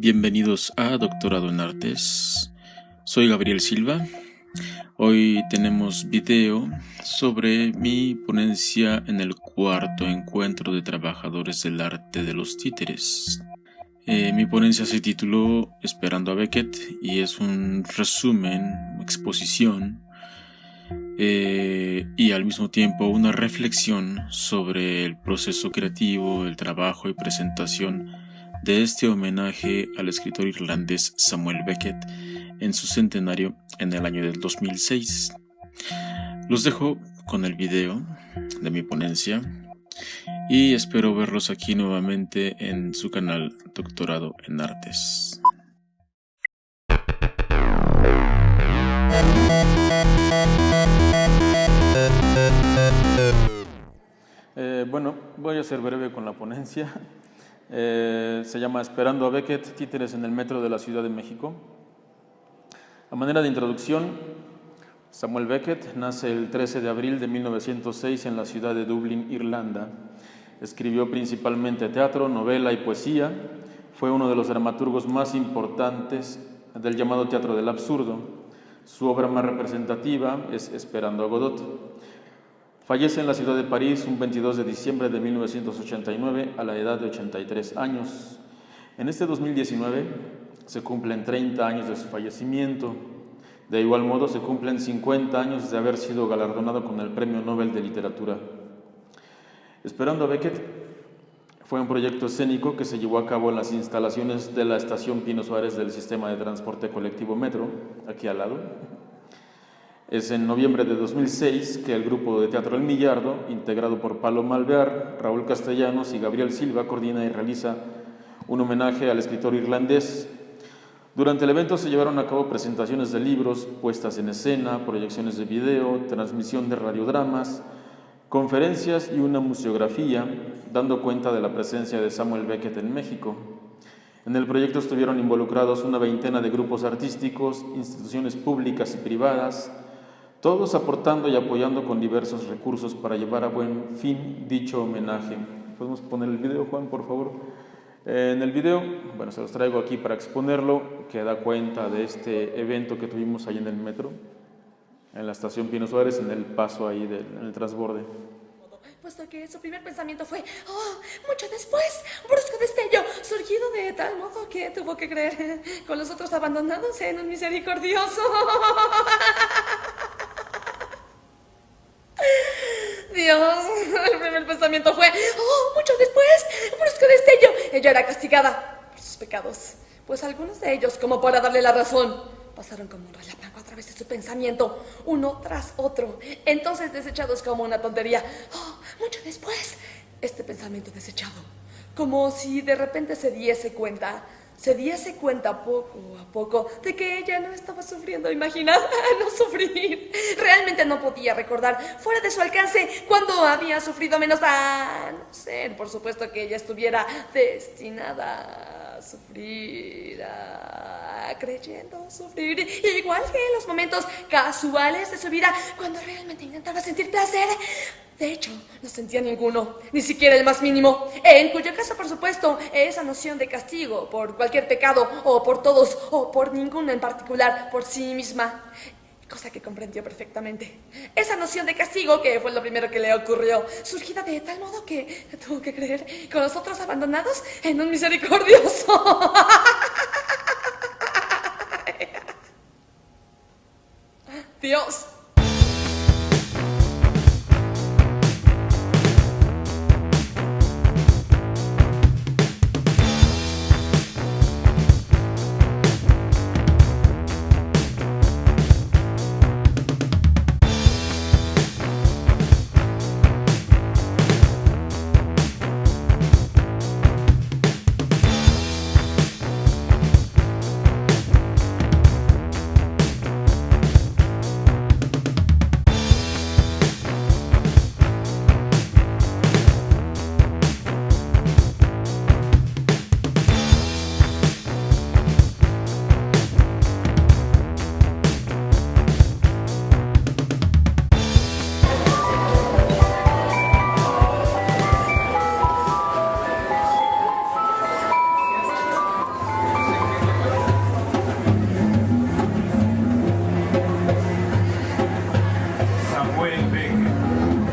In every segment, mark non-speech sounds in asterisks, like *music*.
Bienvenidos a Doctorado en Artes. Soy Gabriel Silva. Hoy tenemos video sobre mi ponencia en el cuarto encuentro de trabajadores del arte de los títeres. Eh, mi ponencia se tituló Esperando a Beckett y es un resumen, exposición eh, y al mismo tiempo una reflexión sobre el proceso creativo, el trabajo y presentación de este homenaje al escritor irlandés Samuel Beckett en su centenario en el año del 2006. Los dejo con el video de mi ponencia y espero verlos aquí nuevamente en su canal Doctorado en Artes. Eh, bueno, voy a ser breve con la ponencia. Eh, se llama Esperando a Beckett, títeres en el metro de la Ciudad de México. A manera de introducción, Samuel Beckett nace el 13 de abril de 1906 en la ciudad de Dublín, Irlanda. Escribió principalmente teatro, novela y poesía. Fue uno de los dramaturgos más importantes del llamado teatro del absurdo. Su obra más representativa es Esperando a Godot. Fallece en la ciudad de París un 22 de diciembre de 1989 a la edad de 83 años. En este 2019 se cumplen 30 años de su fallecimiento. De igual modo se cumplen 50 años de haber sido galardonado con el Premio Nobel de Literatura. Esperando a Beckett fue un proyecto escénico que se llevó a cabo en las instalaciones de la estación Pino Suárez del sistema de transporte colectivo Metro, aquí al lado, es en noviembre de 2006 que el grupo de Teatro El Millardo, integrado por Palo Malvear, Raúl Castellanos y Gabriel Silva, coordina y realiza un homenaje al escritor irlandés. Durante el evento se llevaron a cabo presentaciones de libros, puestas en escena, proyecciones de video, transmisión de radiodramas, conferencias y una museografía, dando cuenta de la presencia de Samuel Beckett en México. En el proyecto estuvieron involucrados una veintena de grupos artísticos, instituciones públicas y privadas, todos aportando y apoyando con diversos recursos para llevar a buen fin dicho homenaje. ¿Podemos poner el video, Juan, por favor? En el video, bueno, se los traigo aquí para exponerlo, que da cuenta de este evento que tuvimos ahí en el metro, en la estación Pino Suárez, en el paso ahí del en el transborde puesto que su primer pensamiento fue, oh, mucho después, brusco destello, surgido de tal modo que tuvo que creer con los otros abandonados en un misericordioso. *laughs* *laughs* El primer pensamiento fue, oh, mucho después, un brusco destello. Ella era castigada por sus pecados, pues algunos de ellos, como para darle la razón, pasaron como un relámpago a través de su pensamiento, uno tras otro, entonces desechados como una tontería. Oh, mucho después, este pensamiento desechado, como si de repente se diese cuenta se diese cuenta poco a poco de que ella no estaba sufriendo. Imagina, *laughs* no sufrir. Realmente no podía recordar fuera de su alcance cuando había sufrido menos a no ser, por supuesto, que ella estuviera destinada a sufrir, creyendo sufrir, igual que en los momentos casuales de su vida, cuando realmente intentaba sentir placer. De hecho, no sentía ninguno, ni siquiera el más mínimo, en cuyo caso, por supuesto, esa noción de castigo por cualquier pecado, o por todos, o por ninguno en particular, por sí misma, cosa que comprendió perfectamente. Esa noción de castigo, que fue lo primero que le ocurrió, surgida de tal modo que tuvo que creer con los otros abandonados en un misericordioso. *laughs* Dios.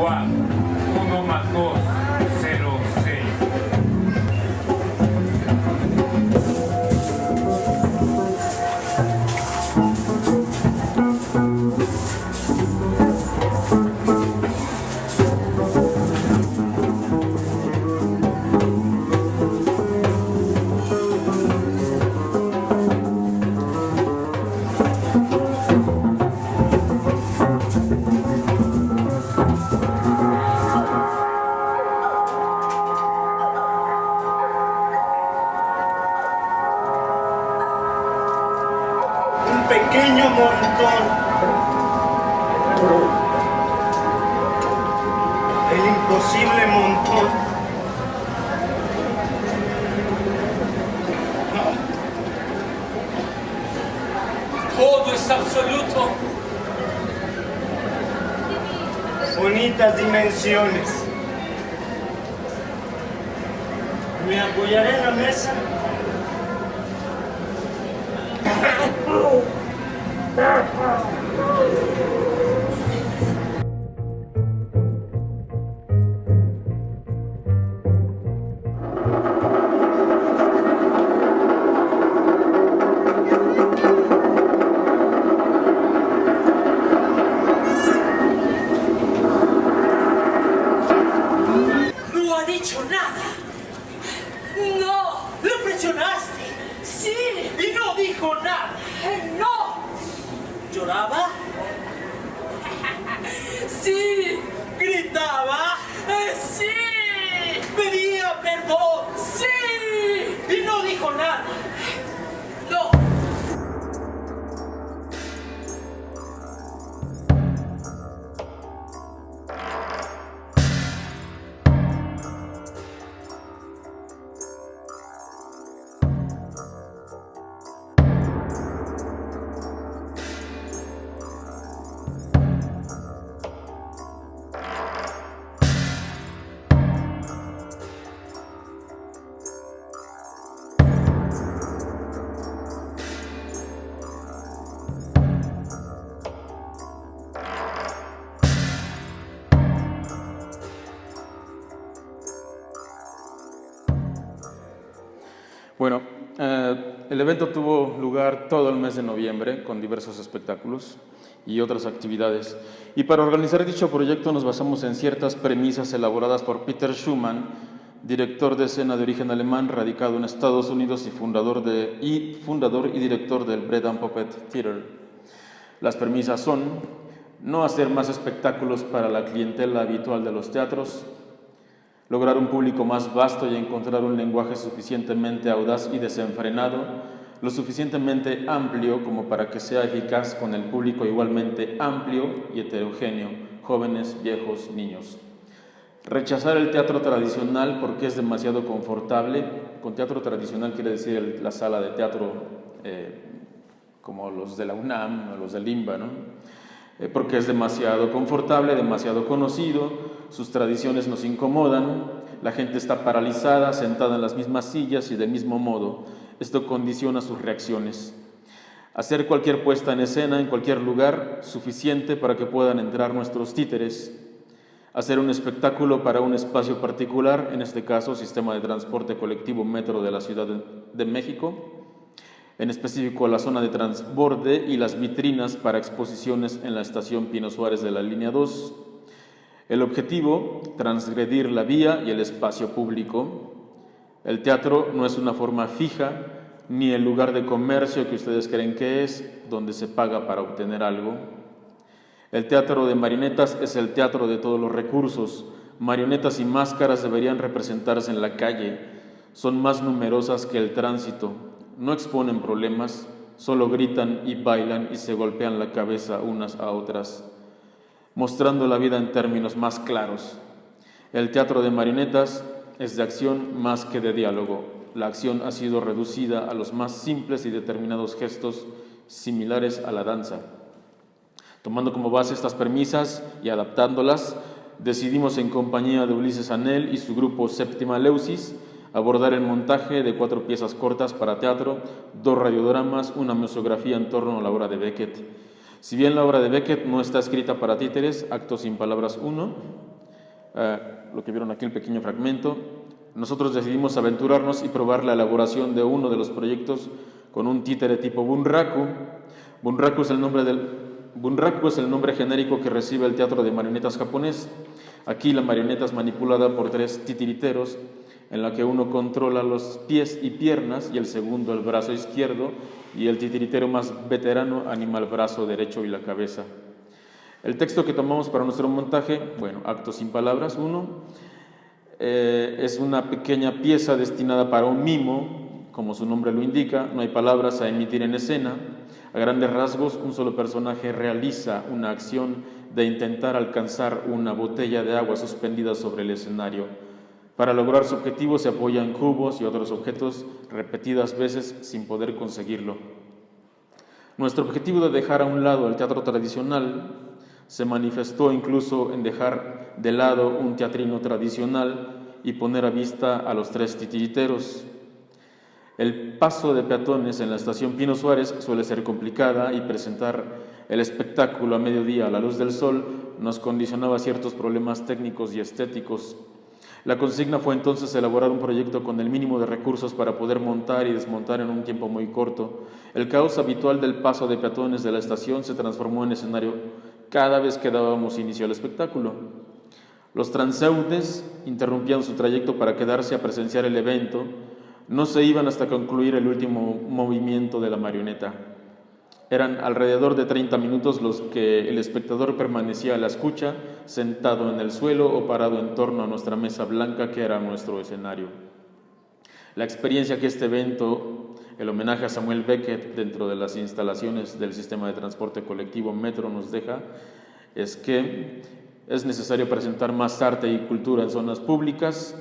quatro. Todo es absoluto. Bonitas dimensiones. Me apoyaré en la mesa. *laughs* Sí. Bueno, eh, el evento tuvo lugar todo el mes de noviembre con diversos espectáculos y otras actividades. Y para organizar dicho proyecto nos basamos en ciertas premisas elaboradas por Peter Schumann, director de escena de origen alemán, radicado en Estados Unidos y fundador, y, fundador y director del Bread and Puppet Theater. Las premisas son no hacer más espectáculos para la clientela habitual de los teatros, lograr un público más vasto y encontrar un lenguaje suficientemente audaz y desenfrenado, lo suficientemente amplio como para que sea eficaz con el público igualmente amplio y heterogéneo, jóvenes, viejos, niños. Rechazar el teatro tradicional porque es demasiado confortable. Con teatro tradicional quiere decir la sala de teatro eh, como los de la UNAM o los del IMBA, ¿no? Eh, porque es demasiado confortable, demasiado conocido, sus tradiciones nos incomodan, la gente está paralizada, sentada en las mismas sillas y del mismo modo. Esto condiciona sus reacciones. Hacer cualquier puesta en escena en cualquier lugar suficiente para que puedan entrar nuestros títeres. Hacer un espectáculo para un espacio particular, en este caso sistema de transporte colectivo metro de la Ciudad de, de México, en específico la zona de transborde y las vitrinas para exposiciones en la estación Pino Suárez de la línea 2. El objetivo, transgredir la vía y el espacio público. El teatro no es una forma fija ni el lugar de comercio que ustedes creen que es, donde se paga para obtener algo. El teatro de marionetas es el teatro de todos los recursos. Marionetas y máscaras deberían representarse en la calle. Son más numerosas que el tránsito. No exponen problemas, solo gritan y bailan y se golpean la cabeza unas a otras, mostrando la vida en términos más claros. El teatro de marionetas es de acción más que de diálogo. La acción ha sido reducida a los más simples y determinados gestos similares a la danza. Tomando como base estas premisas y adaptándolas, decidimos en compañía de Ulises Anel y su grupo Séptima Leusis abordar el montaje de cuatro piezas cortas para teatro, dos radiodramas, una museografía en torno a la obra de Beckett. Si bien la obra de Beckett no está escrita para títeres, Acto sin palabras 1, eh, lo que vieron aquí el pequeño fragmento, nosotros decidimos aventurarnos y probar la elaboración de uno de los proyectos con un títere tipo Bunraku. Bunraku es el nombre Bunraku es el nombre genérico que recibe el teatro de marionetas japonés. Aquí la marioneta es manipulada por tres titiriteros, en la que uno controla los pies y piernas y el segundo el brazo izquierdo y el titiritero más veterano anima el brazo derecho y la cabeza. El texto que tomamos para nuestro montaje, bueno, acto sin palabras, uno, eh, es una pequeña pieza destinada para un mimo Como su nombre lo indica, no hay palabras a emitir en escena. A grandes rasgos, un solo personaje realiza una acción de intentar alcanzar una botella de agua suspendida sobre el escenario. Para lograr su objetivo se apoya en cubos y otros objetos repetidas veces sin poder conseguirlo. Nuestro objetivo de dejar a un lado el teatro tradicional se manifestó incluso en dejar de lado un teatrino tradicional y poner a vista a los tres titiriteros. El paso de peatones en la estación Pino Suárez suele ser complicada y presentar el espectáculo a mediodía a la luz del sol nos condicionaba ciertos problemas técnicos y estéticos. La consigna fue entonces elaborar un proyecto con el mínimo de recursos para poder montar y desmontar en un tiempo muy corto. El caos habitual del paso de peatones de la estación se transformó en escenario cada vez que dábamos inicio al espectáculo. Los transeúntes interrumpían su trayecto para quedarse a presenciar el evento, no se iban hasta concluir el último movimiento de la marioneta. Eran alrededor de 30 minutos los que el espectador permanecía a la escucha, sentado en el suelo o parado en torno a nuestra mesa blanca que era nuestro escenario. La experiencia que este evento, el homenaje a Samuel Beckett dentro de las instalaciones del sistema de transporte colectivo Metro nos deja, es que es necesario presentar más arte y cultura en zonas públicas,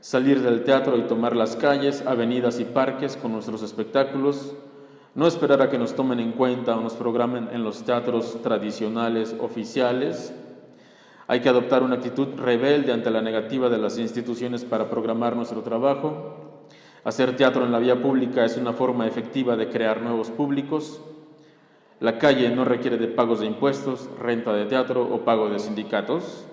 salir del teatro y tomar las calles, avenidas y parques con nuestros espectáculos, no esperar a que nos tomen en cuenta o nos programen en los teatros tradicionales oficiales. Hay que adoptar una actitud rebelde ante la negativa de las instituciones para programar nuestro trabajo. Hacer teatro en la vía pública es una forma efectiva de crear nuevos públicos. La calle no requiere de pagos de impuestos, renta de teatro o pago de sindicatos,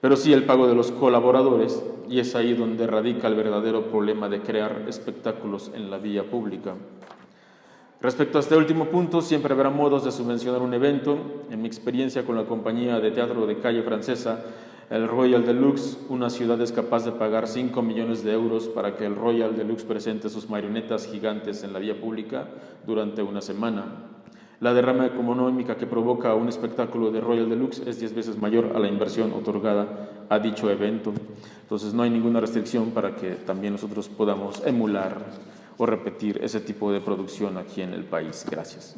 pero sí el pago de los colaboradores, y es ahí donde radica el verdadero problema de crear espectáculos en la vía pública. Respecto a este último punto, siempre habrá modos de subvencionar un evento. En mi experiencia con la compañía de teatro de calle francesa, el Royal Deluxe, una ciudad es capaz de pagar 5 millones de euros para que el Royal Deluxe presente sus marionetas gigantes en la vía pública durante una semana. La derrama económica que provoca un espectáculo de Royal Deluxe es 10 veces mayor a la inversión otorgada a dicho evento. Entonces no hay ninguna restricción para que también nosotros podamos emular o repetir ese tipo de producción aquí en el país. Gracias.